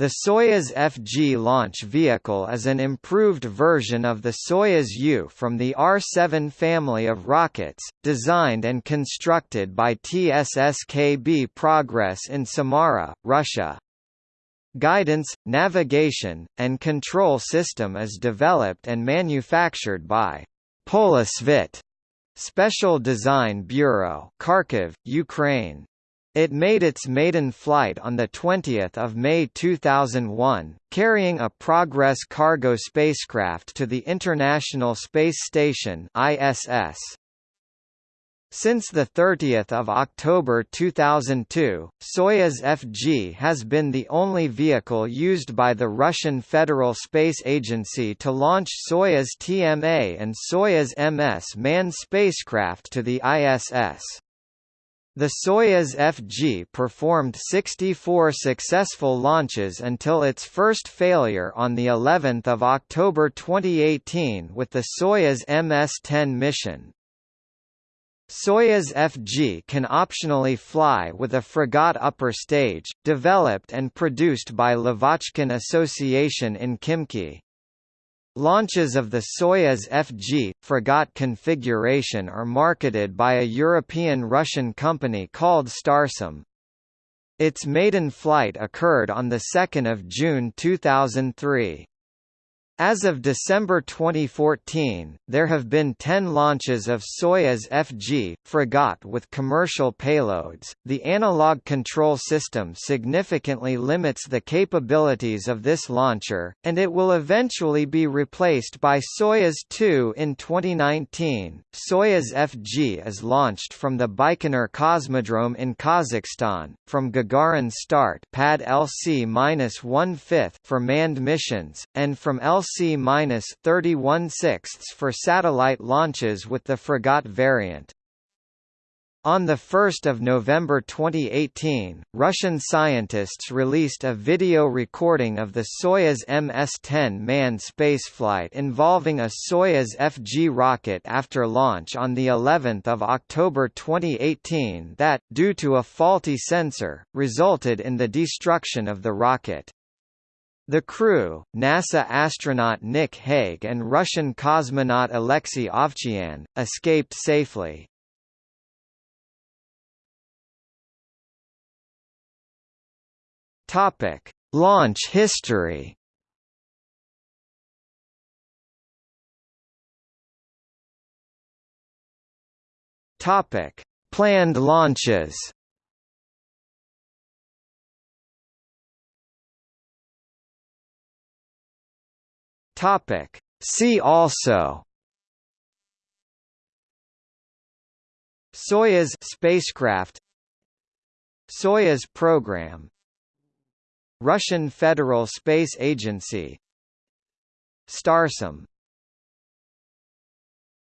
The Soyuz FG launch vehicle is an improved version of the Soyuz U from the R-7 family of rockets, designed and constructed by TSSKB Progress in Samara, Russia. Guidance, navigation, and control system is developed and manufactured by Polisvit Special Design Bureau, Kharkiv, Ukraine. It made its maiden flight on 20 May 2001, carrying a Progress cargo spacecraft to the International Space Station ISS. Since 30 October 2002, Soyuz FG has been the only vehicle used by the Russian Federal Space Agency to launch Soyuz TMA and Soyuz MS manned spacecraft to the ISS. The Soyuz FG performed 64 successful launches until its first failure on the 11th of October 2018 with the Soyuz MS-10 mission. Soyuz FG can optionally fly with a Fregat upper stage, developed and produced by Lavochkin Association in Khimki. Launches of the Soyuz FG, Fregat configuration are marketed by a European-Russian company called Starsem. Its maiden flight occurred on 2 June 2003. As of December 2014, there have been 10 launches of Soyuz FG, Fregat with commercial payloads. The analog control system significantly limits the capabilities of this launcher, and it will eventually be replaced by Soyuz 2 in 2019. Soyuz FG is launched from the Baikonur Cosmodrome in Kazakhstan, from Gagarin Start Pad LC-1/5 for manned missions, and from LC LC-31 for satellite launches with the Fregat variant. On 1 November 2018, Russian scientists released a video recording of the Soyuz MS-10 manned spaceflight involving a Soyuz FG rocket after launch on of October 2018 that, due to a faulty sensor, resulted in the destruction of the rocket. The crew, NASA astronaut Nick Hague and Russian cosmonaut Alexei Ovchinin, escaped safely. Topic: Launch history. Topic: Planned launches. Topic. See also Soyuz spacecraft Soyuz program Russian Federal Space Agency Starsem